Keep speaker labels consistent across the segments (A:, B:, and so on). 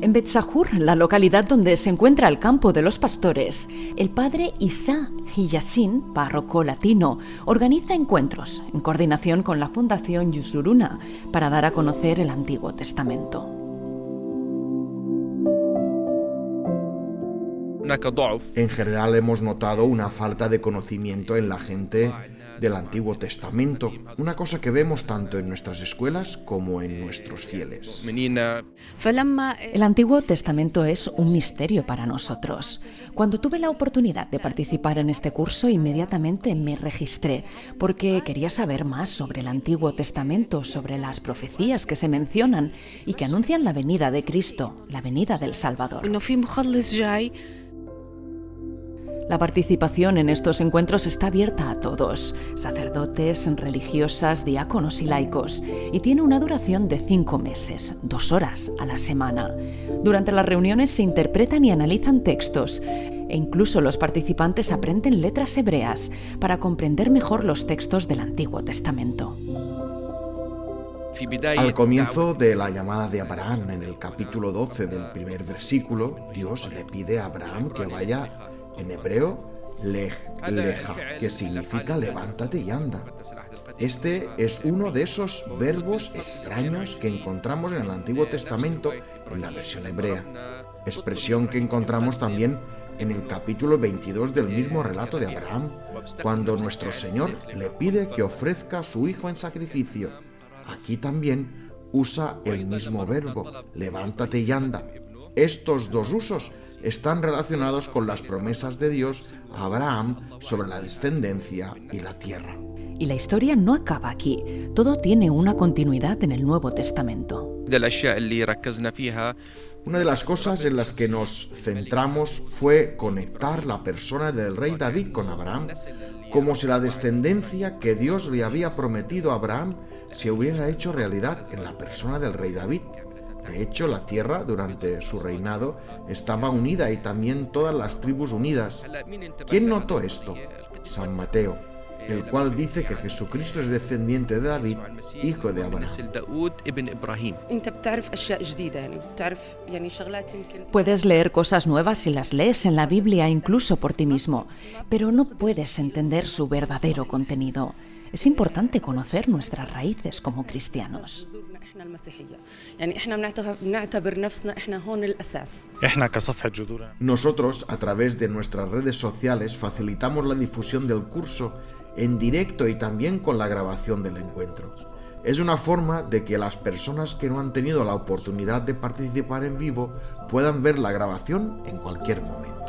A: En Betzahur, la localidad donde se encuentra el campo de los pastores, el padre Isa Hiyasin, párroco latino, organiza encuentros en coordinación con la Fundación Yusuruna para dar a conocer el Antiguo Testamento.
B: En general hemos notado una falta de conocimiento en la gente del Antiguo Testamento, una cosa que vemos tanto en nuestras escuelas como en nuestros fieles.
A: El Antiguo Testamento es un misterio para nosotros. Cuando tuve la oportunidad de participar en este curso, inmediatamente me registré porque quería saber más sobre el Antiguo Testamento, sobre las profecías que se mencionan y que anuncian la venida de Cristo, la venida del Salvador. La participación en estos encuentros está abierta a todos, sacerdotes, religiosas, diáconos y laicos, y tiene una duración de cinco meses, dos horas a la semana. Durante las reuniones se interpretan y analizan textos, e incluso los participantes aprenden letras hebreas para comprender mejor los textos del Antiguo Testamento.
B: Al comienzo de la llamada de Abraham, en el capítulo 12 del primer versículo, Dios le pide a Abraham que vaya en hebreo, lej, leja, que significa levántate y anda. Este es uno de esos verbos extraños que encontramos en el Antiguo Testamento en la versión hebrea, expresión que encontramos también en el capítulo 22 del mismo relato de Abraham, cuando nuestro Señor le pide que ofrezca a su hijo en sacrificio. Aquí también usa el mismo verbo, levántate y anda. Estos dos usos están relacionados con las promesas de Dios a Abraham sobre la descendencia y la tierra.
A: Y la historia no acaba aquí, todo tiene una continuidad en el Nuevo Testamento.
B: Una de las cosas en las que nos centramos fue conectar la persona del rey David con Abraham, como si la descendencia que Dios le había prometido a Abraham se hubiera hecho realidad en la persona del rey David. De hecho, la tierra durante su reinado estaba unida y también todas las tribus unidas. ¿Quién notó esto? San Mateo, el cual dice que Jesucristo es descendiente de David, hijo de Abraham.
A: Puedes leer cosas nuevas si las lees en la Biblia incluso por ti mismo, pero no puedes entender su verdadero contenido. Es importante conocer nuestras raíces como cristianos.
B: Nosotros, a través de nuestras redes sociales, facilitamos la difusión del curso en directo y también con la grabación del encuentro. Es una forma de que las personas que no han tenido la oportunidad de participar en vivo puedan ver la grabación en cualquier momento.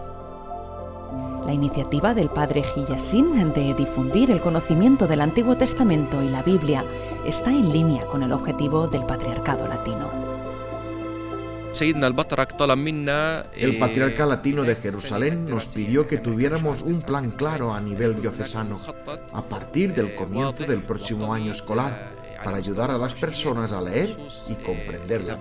A: La iniciativa del padre Gillasin de difundir el conocimiento del Antiguo Testamento y la Biblia está en línea con el objetivo del patriarcado latino.
B: El patriarca latino de Jerusalén nos pidió que tuviéramos un plan claro a nivel diocesano a partir del comienzo del próximo año escolar para ayudar a las personas a leer y comprender la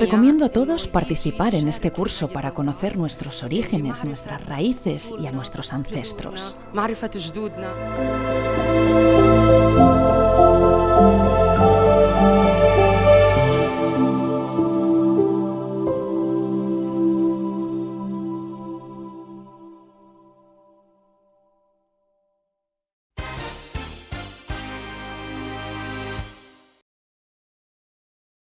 A: Recomiendo a todos participar en este curso para conocer nuestros orígenes, nuestras raíces y a nuestros ancestros.